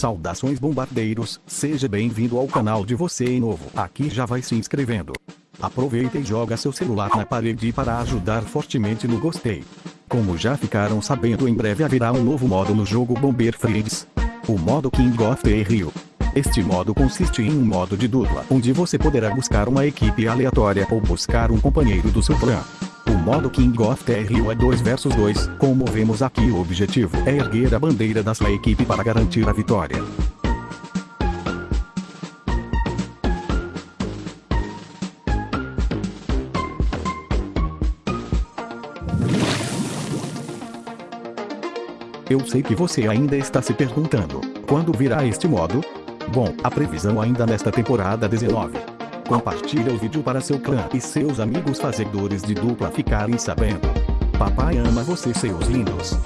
Saudações bombardeiros, seja bem-vindo ao canal de você novo. Aqui já vai se inscrevendo. Aproveita e joga seu celular na parede para ajudar fortemente no gostei. Como já ficaram sabendo em breve haverá um novo modo no jogo Bomber Friends. O modo King of the Rio. Este modo consiste em um modo de dupla, onde você poderá buscar uma equipe aleatória ou buscar um companheiro do seu clã. O modo King of Terrio é 2 vs 2, como vemos aqui o objetivo é erguer a bandeira da sua equipe para garantir a vitória. Eu sei que você ainda está se perguntando, quando virá este modo? Bom, a previsão ainda nesta temporada 19. Compartilha o vídeo para seu clã e seus amigos fazedores de dupla ficarem sabendo. Papai ama você seus lindos.